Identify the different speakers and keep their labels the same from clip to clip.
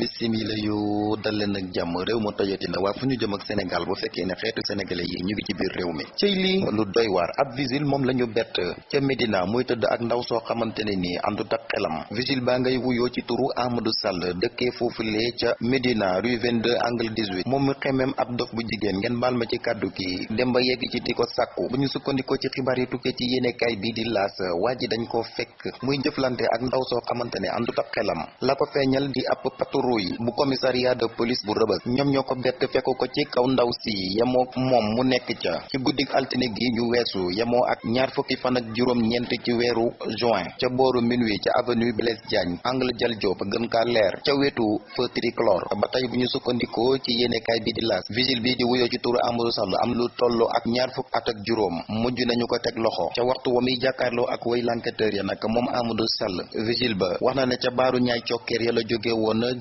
Speaker 1: bisimila yu dal leen ak jàmm. Réew mu tojati na waa fu ñu jëm ak Sénégal bu fekkee ne xeetu sénégalais yi ñu ngi ci biir réew mi. Cëy lii. Lu doy waar ab vigile moom la ñu bett ca Médina muy tëdd ak ndaw soo xamante ne nii àndut ak xelam. Vigile baa ngay wuyoo ci turu Amadou Sall dëkkee foofulee ca Médina rue 22 angle 18 moom mu xemem ab dof bu jigéen ngeen baal ma ci kàddu ki dem ba yegg ci di ko sàkku. Bu ñu sukkandikoo ci xibaar yi tukkee ci yéenekaay bii di laas waa ji dañ koo fekk muy jëflante ak ndaw soo xamante ne àndut ak xelam. La ko feeñal di ab patrouille bu commissariat de police bu rëbës ñoom ñoo ko bett fekk ko ci kaw ndaw si yemoo moom mu nekk ca. Ci guddik altine gi ñu weesu yemoo ak ñaar fukki fan ak juróom ñeent ci weeru juin ca booru minuit ca avenue Blaise Diagne angle Dial Diop gën kaa leer ca wetu feu tricolore ba tey bu ñu sukkandikoo ci yéenekaay bi di laas vigile bi di wuyoo ci turu Amadou Sall am lu toll ak ñaar fukk at ak juróom mujj nañu ko teg loxo. Ca waxtu wa muy jàkkaarloo ak way l'enquêteur ya nag moom Amadou Sall vigile ba wax na ne ca baaru ñaay cokkeer ya la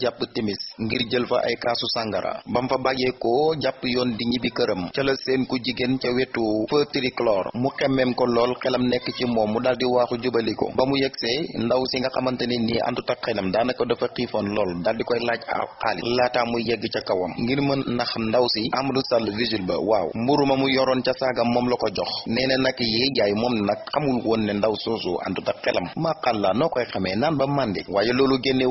Speaker 1: jàpp timis ngir jël fa ay kaasu sàngara. Bam fa bàyyeekoo jàpp yoon di ñibbi këram. Ca la seen ku jigéen ca wetu feu tricolore. Mu xemmeem ko lool xelam nekk ci moom. Mu daal di waaxu jubali ko. Ba mu yegsee ndaw si nga xamante ne nii àndut ak xelam daanaka dafa xiifoon lool. Daal di koy laaj ak xaalis. Laataa muy yegg ca kawam. Ngir mën nax ndaw si Amadou Sall vigile ba waaw. Mburu ma mu yoroon ca saagam moom la jox. Nee na nag yee jaay moom nag xamul woon ne ndaw soosu àndut ak xelam. Maqalla noo koy xamee? Naan ba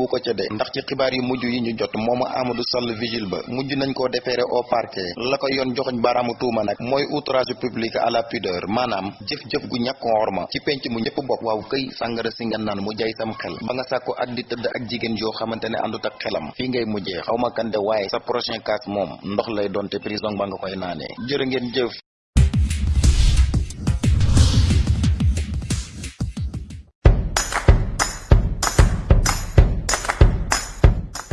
Speaker 1: ko ca de. Ndax ci xibaar yu mujj yi ñu jot moom Amadou Sall vigile ba mujj nañ koo déféré au parquet. La ko yoon joxoñ baaraamu tuuma nag mooy outrage public à la pudeur maanaam jëf-jëf gu ñàkk orma ci penc mu ñëpp bokk. Waaw këy sàngara si nga naan mu jaay sam xel. Ba nga sàkku ak di tëdd ak jigéen yoo xamante ne àndut ak xelam fii ngay mujjee. Xaw ma kan de waaye sa prochain cas moom ndox lay doon te prison ba nga koy naanee. Jërë jëf